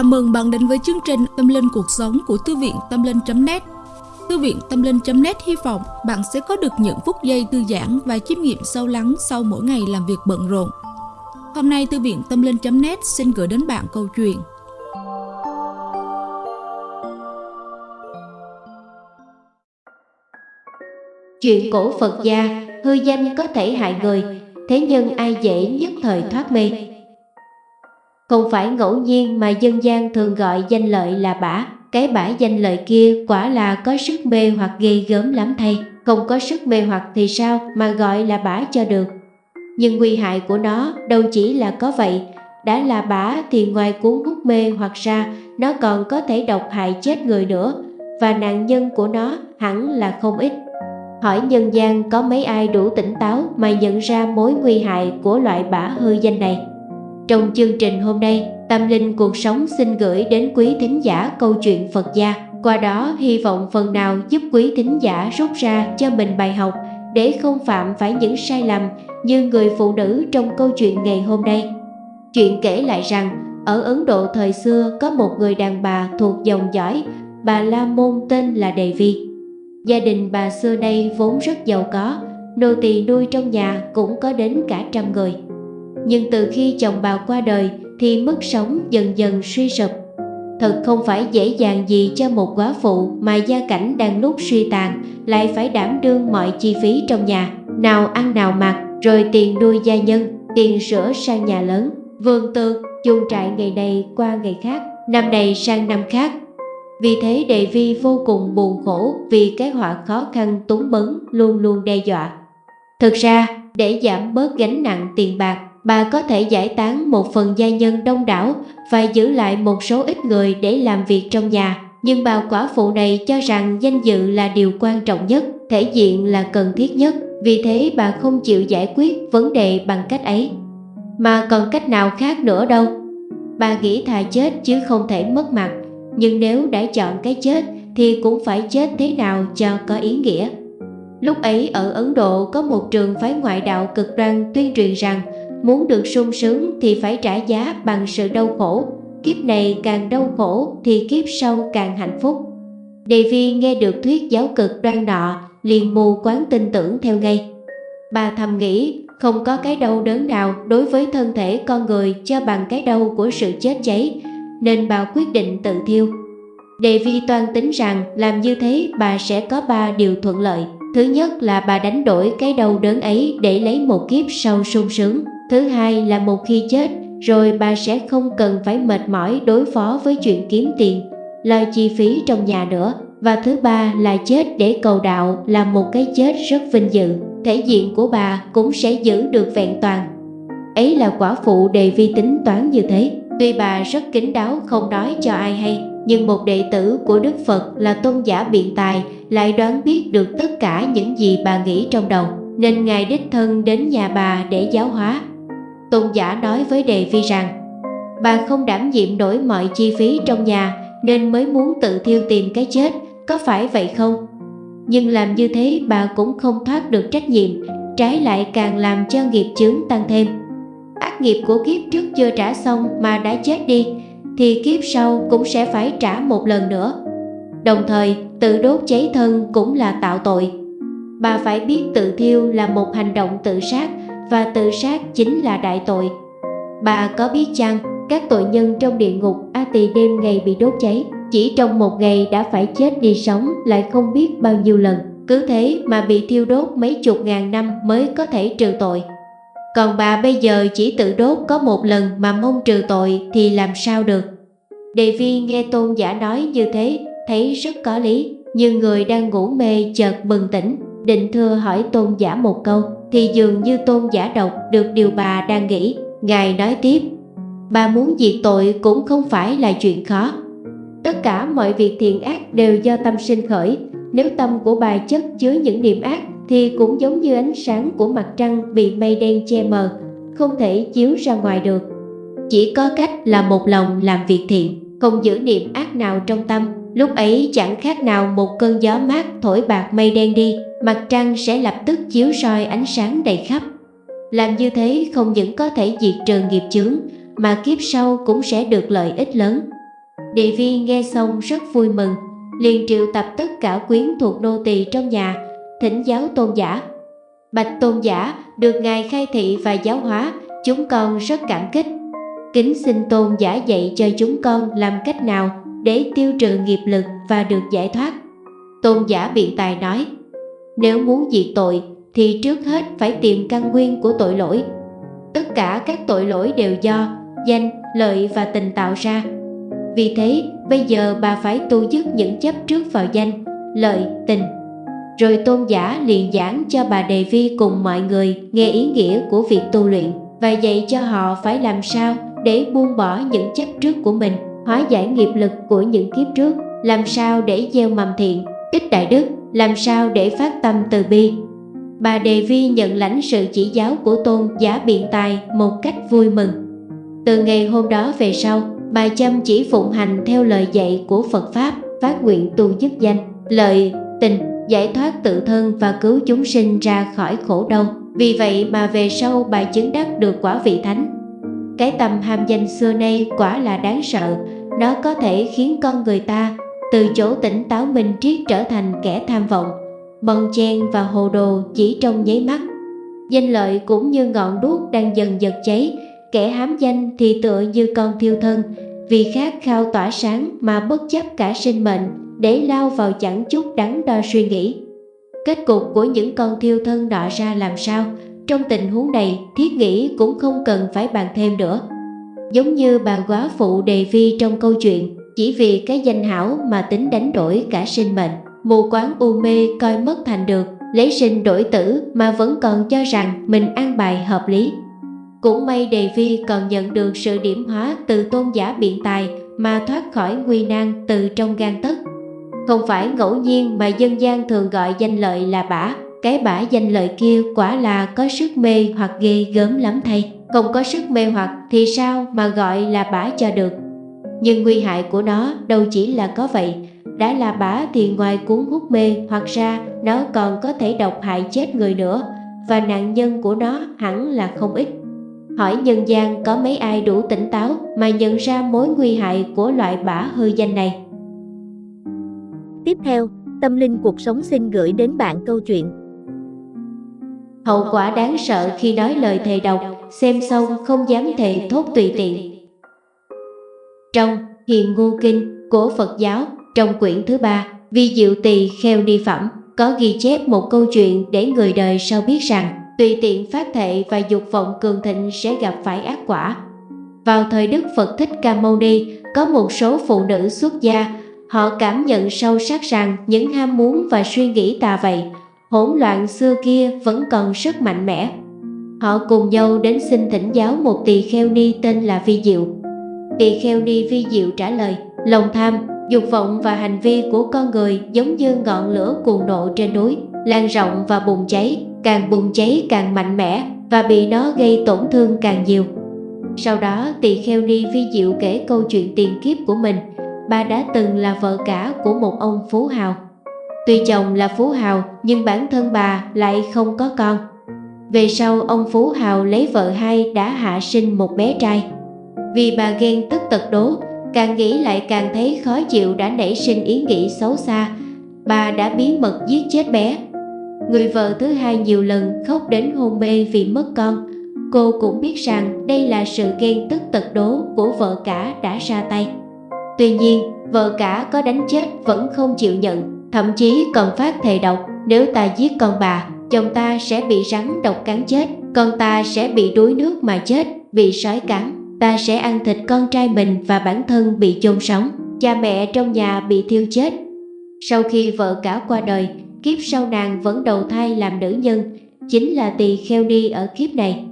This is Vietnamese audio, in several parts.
Chào mừng bạn đến với chương trình Tâm Linh Cuộc Sống của Thư viện Tâm Linh.net Thư viện Tâm Linh.net hy vọng bạn sẽ có được những phút giây thư giãn và chiêm nghiệm sâu lắng sau mỗi ngày làm việc bận rộn. Hôm nay Thư viện Tâm Linh.net xin gửi đến bạn câu chuyện Chuyện cổ Phật gia, hư danh có thể hại người, thế nhưng ai dễ nhất thời thoát mê. Không phải ngẫu nhiên mà dân gian thường gọi danh lợi là bả, cái bả danh lợi kia quả là có sức mê hoặc ghê gớm lắm thay. Không có sức mê hoặc thì sao mà gọi là bả cho được. Nhưng nguy hại của nó đâu chỉ là có vậy, đã là bả thì ngoài cuốn hút mê hoặc ra, nó còn có thể độc hại chết người nữa, và nạn nhân của nó hẳn là không ít. Hỏi nhân gian có mấy ai đủ tỉnh táo mà nhận ra mối nguy hại của loại bả hư danh này. Trong chương trình hôm nay, Tâm Linh Cuộc Sống xin gửi đến quý thính giả câu chuyện Phật gia. Qua đó hy vọng phần nào giúp quý thính giả rút ra cho mình bài học để không phạm phải những sai lầm như người phụ nữ trong câu chuyện ngày hôm nay. Chuyện kể lại rằng, ở Ấn Độ thời xưa có một người đàn bà thuộc dòng dõi, bà La Môn tên là Đề Vi. Gia đình bà xưa nay vốn rất giàu có, nô tỳ nuôi trong nhà cũng có đến cả trăm người. Nhưng từ khi chồng bà qua đời thì mức sống dần dần suy sụp. Thật không phải dễ dàng gì cho một quá phụ mà gia cảnh đang lúc suy tàn lại phải đảm đương mọi chi phí trong nhà, nào ăn nào mặc, rồi tiền nuôi gia nhân, tiền sửa sang nhà lớn, vườn tược, chuồng trại ngày này qua ngày khác, năm này sang năm khác. Vì thế Đề Vi vô cùng buồn khổ vì cái họa khó khăn túng bấn luôn luôn đe dọa. Thực ra, để giảm bớt gánh nặng tiền bạc, bà có thể giải tán một phần gia nhân đông đảo và giữ lại một số ít người để làm việc trong nhà. Nhưng bà quả phụ này cho rằng danh dự là điều quan trọng nhất, thể diện là cần thiết nhất. Vì thế bà không chịu giải quyết vấn đề bằng cách ấy. Mà còn cách nào khác nữa đâu. Bà nghĩ thà chết chứ không thể mất mặt. Nhưng nếu đã chọn cái chết thì cũng phải chết thế nào cho có ý nghĩa. Lúc ấy ở Ấn Độ có một trường phái ngoại đạo cực đoan tuyên truyền rằng Muốn được sung sướng thì phải trả giá bằng sự đau khổ. Kiếp này càng đau khổ thì kiếp sau càng hạnh phúc. Đề Vi nghe được thuyết giáo cực đoan nọ, liền mù quáng tin tưởng theo ngay. Bà thầm nghĩ, không có cái đau đớn nào đối với thân thể con người cho bằng cái đau của sự chết cháy, Nên bà quyết định tự thiêu. Đề Vi toan tính rằng làm như thế bà sẽ có ba điều thuận lợi. Thứ nhất là bà đánh đổi cái đau đớn ấy để lấy một kiếp sau sung sướng. Thứ hai là một khi chết rồi bà sẽ không cần phải mệt mỏi đối phó với chuyện kiếm tiền, lo chi phí trong nhà nữa. Và thứ ba là chết để cầu đạo là một cái chết rất vinh dự, thể diện của bà cũng sẽ giữ được vẹn toàn. Ấy là quả phụ đề vi tính toán như thế. Tuy bà rất kín đáo không nói cho ai hay, nhưng một đệ tử của Đức Phật là tôn giả biện tài lại đoán biết được tất cả những gì bà nghĩ trong đầu, nên Ngài đích thân đến nhà bà để giáo hóa. Tôn giả nói với Đề Vi rằng Bà không đảm nhiệm nổi mọi chi phí trong nhà nên mới muốn tự thiêu tìm cái chết, có phải vậy không? Nhưng làm như thế bà cũng không thoát được trách nhiệm, trái lại càng làm cho nghiệp chướng tăng thêm. Ác nghiệp của kiếp trước chưa trả xong mà đã chết đi, thì kiếp sau cũng sẽ phải trả một lần nữa. Đồng thời, tự đốt cháy thân cũng là tạo tội. Bà phải biết tự thiêu là một hành động tự sát và tự sát chính là đại tội. Bà có biết chăng, các tội nhân trong địa ngục A tỳ đêm ngày bị đốt cháy, chỉ trong một ngày đã phải chết đi sống lại không biết bao nhiêu lần. Cứ thế mà bị thiêu đốt mấy chục ngàn năm mới có thể trừ tội. Còn bà bây giờ chỉ tự đốt có một lần mà mong trừ tội thì làm sao được. Đề vi nghe tôn giả nói như thế, thấy rất có lý, như người đang ngủ mê chợt bừng tỉnh, định thưa hỏi tôn giả một câu thì dường như tôn giả đọc được điều bà đang nghĩ. Ngài nói tiếp, bà muốn diệt tội cũng không phải là chuyện khó. Tất cả mọi việc thiện ác đều do tâm sinh khởi. Nếu tâm của bà chất chứa những niệm ác thì cũng giống như ánh sáng của mặt trăng bị mây đen che mờ, không thể chiếu ra ngoài được. Chỉ có cách là một lòng làm việc thiện, không giữ niệm ác nào trong tâm. Lúc ấy chẳng khác nào một cơn gió mát thổi bạc mây đen đi mặt trăng sẽ lập tức chiếu soi ánh sáng đầy khắp. Làm như thế không những có thể diệt trừ nghiệp chướng, mà kiếp sau cũng sẽ được lợi ích lớn. Địa Vi nghe xong rất vui mừng, liền triệu tập tất cả quyến thuộc nô tỳ trong nhà, thỉnh giáo tôn giả. Bạch tôn giả được ngài khai thị và giáo hóa, chúng con rất cảm kích. Kính xin tôn giả dạy cho chúng con làm cách nào để tiêu trừ nghiệp lực và được giải thoát. Tôn giả biện tài nói, nếu muốn diệt tội thì trước hết phải tìm căn nguyên của tội lỗi. Tất cả các tội lỗi đều do danh, lợi và tình tạo ra. Vì thế, bây giờ bà phải tu dứt những chấp trước vào danh, lợi, tình. Rồi tôn giả liền giảng cho bà Đề Vi cùng mọi người nghe ý nghĩa của việc tu luyện và dạy cho họ phải làm sao để buông bỏ những chấp trước của mình, hóa giải nghiệp lực của những kiếp trước, làm sao để gieo mầm thiện, tích đại đức, làm sao để phát tâm từ bi. Bà Đề Vi nhận lãnh sự chỉ giáo của tôn giả biện tài một cách vui mừng. Từ ngày hôm đó về sau, bà chăm chỉ phụng hành theo lời dạy của Phật Pháp, phát nguyện tu dứt danh, lợi, tình, giải thoát tự thân và cứu chúng sinh ra khỏi khổ đau. Vì vậy mà về sau bà chứng đắc được quả vị thánh. Cái tâm ham danh xưa nay quả là đáng sợ, nó có thể khiến con người ta từ chỗ tỉnh táo minh triết trở thành kẻ tham vọng, bồng chen và hồ đồ chỉ trong nháy mắt. Danh lợi cũng như ngọn đuốc đang dần dần cháy, kẻ hám danh thì tựa như con thiêu thân, vì khát khao tỏa sáng mà bất chấp cả sinh mệnh để lao vào chẳng chút đắn đo suy nghĩ. Kết cục của những con thiêu thân nọ ra làm sao? Trong tình huống này, thiết nghĩ cũng không cần phải bàn thêm nữa. Giống như bà quá phụ đề vi trong câu chuyện, chỉ vì cái danh hảo mà tính đánh đổi cả sinh mệnh. Mù quáng u mê coi mất thành được, lấy sinh đổi tử mà vẫn còn cho rằng mình an bài hợp lý. Cũng may Đề Vi còn nhận được sự điểm hóa từ tôn giả biện tài mà thoát khỏi nguy nan từ trong gan tất. Không phải ngẫu nhiên mà dân gian thường gọi danh lợi là bả, cái bả danh lợi kia quả là có sức mê hoặc ghê gớm lắm thay. Không có sức mê hoặc thì sao mà gọi là bả cho được. Nhưng nguy hại của nó đâu chỉ là có vậy, đã là bả thì ngoài cuốn hút mê hoặc ra nó còn có thể độc hại chết người nữa và nạn nhân của nó hẳn là không ít. Hỏi nhân gian có mấy ai đủ tỉnh táo mà nhận ra mối nguy hại của loại bả hư danh này. Tiếp theo, Tâm Linh Cuộc Sống xin gửi đến bạn câu chuyện Hậu quả đáng sợ khi nói lời thề độc, xem xong không dám thề thốt tùy tiện. Trong Hiền Ngô Kinh của Phật giáo, trong quyển thứ ba, Vi Diệu Tỳ Kheo Ni Phẩm, có ghi chép một câu chuyện để người đời sau biết rằng tùy tiện phát thệ và dục vọng cường thịnh sẽ gặp phải ác quả. Vào thời Đức Phật Thích Ca Mâu Ni, có một số phụ nữ xuất gia, họ cảm nhận sâu sắc rằng những ham muốn và suy nghĩ tà vậy, hỗn loạn xưa kia vẫn còn rất mạnh mẽ. Họ cùng nhau đến xin thỉnh giáo một tỳ kheo ni tên là Vi Diệu. Tỳ kheo ni Vi Diệu trả lời, lòng tham, dục vọng và hành vi của con người giống như ngọn lửa cuồng nộ trên núi, lan rộng và bùng cháy, càng bùng cháy càng mạnh mẽ và bị nó gây tổn thương càng nhiều. Sau đó tỳ kheo ni vi diệu kể câu chuyện tiền kiếp của mình. Bà đã từng là vợ cả của một ông phú hào. Tuy chồng là phú hào nhưng bản thân bà lại không có con. Về sau ông phú hào lấy vợ hai đã hạ sinh một bé trai. Vì bà ghen tức tật đố, càng nghĩ lại càng thấy khó chịu đã nảy sinh ý nghĩ xấu xa. Bà đã bí mật giết chết bé Người vợ thứ hai nhiều lần khóc đến hôn mê vì mất con. Cô cũng biết rằng đây là sự ghen tức tật đố của vợ cả đã ra tay. Tuy nhiên, vợ cả có đánh chết vẫn không chịu nhận, thậm chí còn phát thề độc nếu ta giết con bà, chồng ta sẽ bị rắn độc cắn chết, con ta sẽ bị đuối nước mà chết, bị sói cắn, ta sẽ ăn thịt con trai mình và bản thân bị chôn sống, cha mẹ trong nhà bị thiêu chết. Sau khi vợ cả qua đời, kiếp sau nàng vẫn đầu thai làm nữ nhân, chính là tỳ kheo ni ở kiếp này.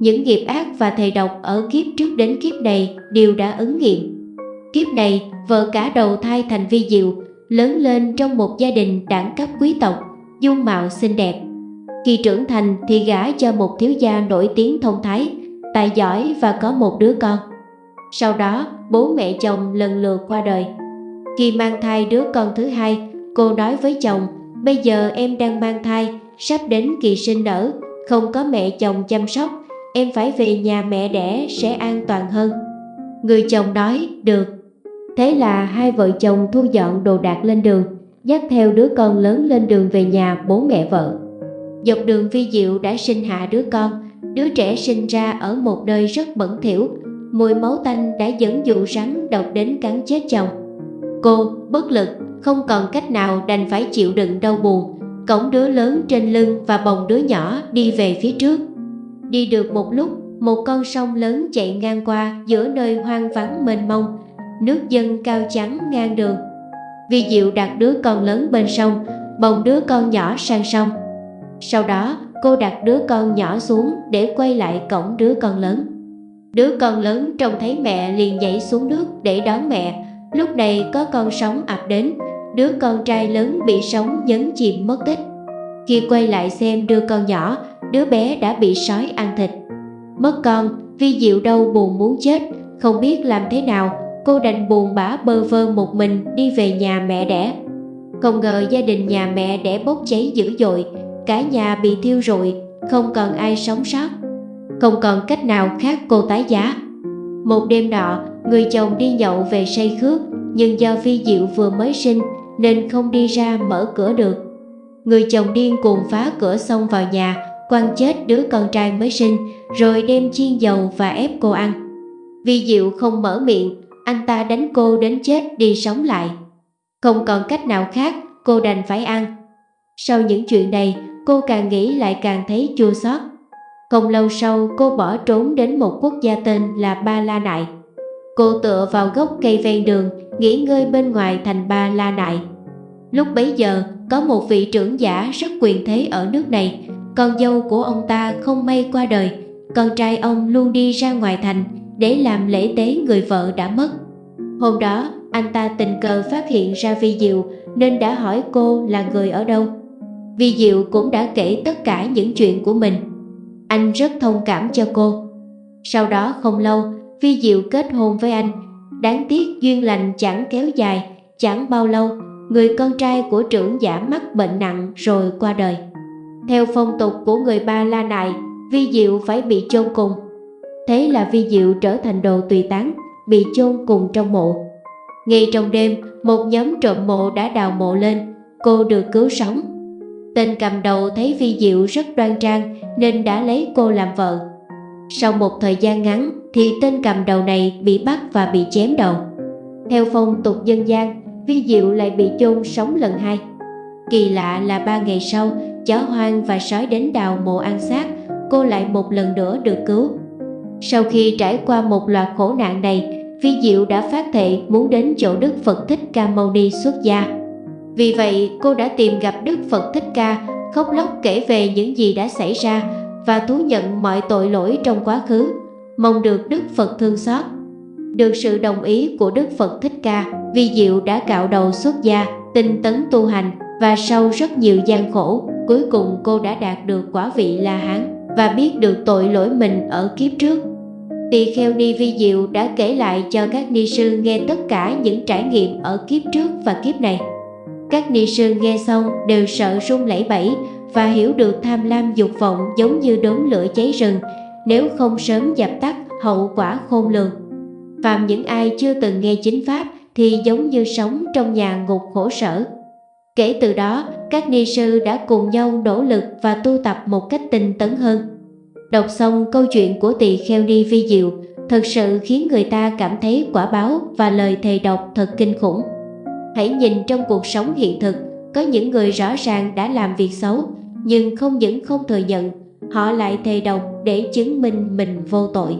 Những nghiệp ác và thầy độc ở kiếp trước đến kiếp này đều đã ứng nghiệm. Kiếp này, vợ cả đầu thai thành vi diệu, lớn lên trong một gia đình đẳng cấp quý tộc, dung mạo xinh đẹp. Khi trưởng thành thì gả cho một thiếu gia nổi tiếng thông thái, tài giỏi và có một đứa con. Sau đó, bố mẹ chồng lần lượt qua đời. Khi mang thai đứa con thứ hai, cô nói với chồng Bây giờ em đang mang thai, sắp đến kỳ sinh nở, không có mẹ chồng chăm sóc, em phải về nhà mẹ đẻ sẽ an toàn hơn. Người chồng nói, được. Thế là hai vợ chồng thu dọn đồ đạc lên đường, dắt theo đứa con lớn lên đường về nhà bố mẹ vợ. Dọc đường Vi Diệu đã sinh hạ đứa con, đứa trẻ sinh ra ở một nơi rất bẩn thỉu, mùi máu tanh đã dẫn dụ rắn độc đến cắn chết chồng. Cô, bất lực, không còn cách nào đành phải chịu đựng đau buồn, cõng đứa lớn trên lưng và bồng đứa nhỏ đi về phía trước. Đi được một lúc, một con sông lớn chạy ngang qua giữa nơi hoang vắng mênh mông, nước dâng cao trắng ngang đường. Vi Diệu đặt đứa con lớn bên sông, bồng đứa con nhỏ sang sông. Sau đó, cô đặt đứa con nhỏ xuống để quay lại cổng đứa con lớn. Đứa con lớn trông thấy mẹ liền nhảy xuống nước để đón mẹ. Lúc này có con sóng ập đến, đứa con trai lớn bị sóng nhấn chìm mất tích. Khi quay lại xem đứa con nhỏ, đứa bé đã bị sói ăn thịt. Mất con, Vi Diệu đau buồn muốn chết, không biết làm thế nào, cô đành buồn bã bơ vơ một mình đi về nhà mẹ đẻ. Không ngờ gia đình nhà mẹ đẻ bốc cháy dữ dội, cả nhà bị thiêu rụi, không còn ai sống sót. Không còn cách nào khác cô tái giá. Một đêm nọ, người chồng đi nhậu về say khước, nhưng do Vi Diệu vừa mới sinh nên không đi ra mở cửa được. Người chồng điên cuồng phá cửa xông vào nhà, quăng chết đứa con trai mới sinh, rồi đem chiên dầu và ép cô ăn. Vi Diệu không mở miệng, anh ta đánh cô đến chết đi sống lại. Không còn cách nào khác, cô đành phải ăn. Sau những chuyện này, cô càng nghĩ lại càng thấy chua xót. Không lâu sau, cô bỏ trốn đến một quốc gia tên là Ba La Nại. Cô tựa vào gốc cây ven đường, nghỉ ngơi bên ngoài thành Ba La Nại. Lúc bấy giờ, có một vị trưởng giả rất quyền thế ở nước này, con dâu của ông ta không may qua đời, con trai ông luôn đi ra ngoài thành để làm lễ tế người vợ đã mất. Hôm đó, anh ta tình cờ phát hiện ra Vi Diệu nên đã hỏi cô là người ở đâu. Vi Diệu cũng đã kể tất cả những chuyện của mình. Anh rất thông cảm cho cô. Sau đó không lâu, Vi Diệu kết hôn với anh. Đáng tiếc duyên lành chẳng kéo dài, chẳng bao lâu, người con trai của trưởng giả mắc bệnh nặng rồi qua đời. Theo phong tục của người Ba La Nại, Vi Diệu phải bị chôn cùng. Thế là Vi Diệu trở thành đồ tùy tán, bị chôn cùng trong mộ. Ngay trong đêm, một nhóm trộm mộ đã đào mộ lên, cô được cứu sống. Tên cầm đầu thấy Vi Diệu rất đoan trang nên đã lấy cô làm vợ. Sau một thời gian ngắn thì tên cầm đầu này bị bắt và bị chém đầu. Theo phong tục dân gian, Vi Diệu lại bị chôn sống lần hai. Kỳ lạ là ba ngày sau, chó hoang và sói đến đào mộ ăn xác, cô lại một lần nữa được cứu. Sau khi trải qua một loạt khổ nạn này, Vi Diệu đã phát thệ muốn đến chỗ Đức Phật Thích Ca Mâu Ni xuất gia. Vì vậy, cô đã tìm gặp Đức Phật Thích Ca, khóc lóc kể về những gì đã xảy ra và thú nhận mọi tội lỗi trong quá khứ, mong được Đức Phật thương xót. Được sự đồng ý của Đức Phật Thích Ca, Vi Diệu đã cạo đầu xuất gia, tinh tấn tu hành và sau rất nhiều gian khổ, cuối cùng cô đã đạt được quả vị La Hán và biết được tội lỗi mình ở kiếp trước. Tỳ kheo Ni Vi Diệu đã kể lại cho các ni sư nghe tất cả những trải nghiệm ở kiếp trước và kiếp này. Các ni sư nghe xong đều sợ run lẩy bẩy và hiểu được tham lam dục vọng giống như đốm lửa cháy rừng, nếu không sớm dập tắt hậu quả khôn lường. Phạm những ai chưa từng nghe chính pháp thì giống như sống trong nhà ngục khổ sở. Kể từ đó, các ni sư đã cùng nhau nỗ lực và tu tập một cách tinh tấn hơn. Đọc xong câu chuyện của tỳ kheo ni vi diệu, thật sự khiến người ta cảm thấy quả báo và lời thề độc thật kinh khủng. Hãy nhìn trong cuộc sống hiện thực, có những người rõ ràng đã làm việc xấu, nhưng không những không thừa nhận, họ lại thề độc để chứng minh mình vô tội.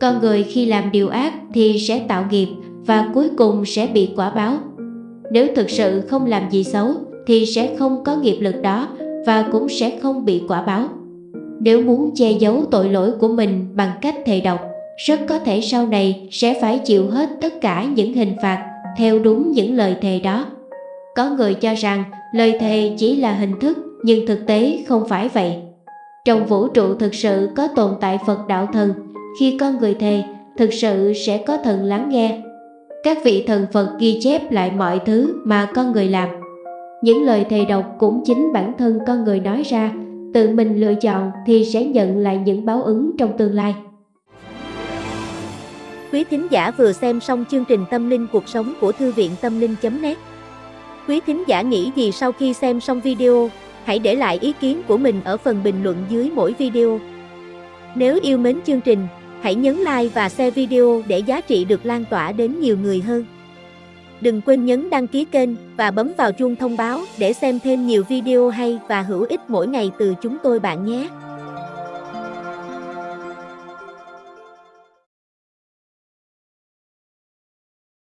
Con người khi làm điều ác thì sẽ tạo nghiệp và cuối cùng sẽ bị quả báo. Nếu thực sự không làm gì xấu thì sẽ không có nghiệp lực đó và cũng sẽ không bị quả báo. Nếu muốn che giấu tội lỗi của mình bằng cách thề độc, rất có thể sau này sẽ phải chịu hết tất cả những hình phạt theo đúng những lời thề đó. Có người cho rằng lời thề chỉ là hình thức nhưng thực tế không phải vậy. Trong vũ trụ thực sự có tồn tại Phật đạo thần, khi con người thề, thực sự sẽ có thần lắng nghe. Các vị thần Phật ghi chép lại mọi thứ mà con người làm. Những lời thầy độc cũng chính bản thân con người nói ra, tự mình lựa chọn thì sẽ nhận lại những báo ứng trong tương lai. Quý thính giả vừa xem xong chương trình Tâm linh cuộc sống của Thư viện Tâm linh.net Quý thính giả nghĩ gì sau khi xem xong video, hãy để lại ý kiến của mình ở phần bình luận dưới mỗi video. Nếu yêu mến chương trình, hãy nhấn like và share video để giá trị được lan tỏa đến nhiều người hơn. Đừng quên nhấn đăng ký kênh và bấm vào chuông thông báo để xem thêm nhiều video hay và hữu ích mỗi ngày từ chúng tôi bạn nhé.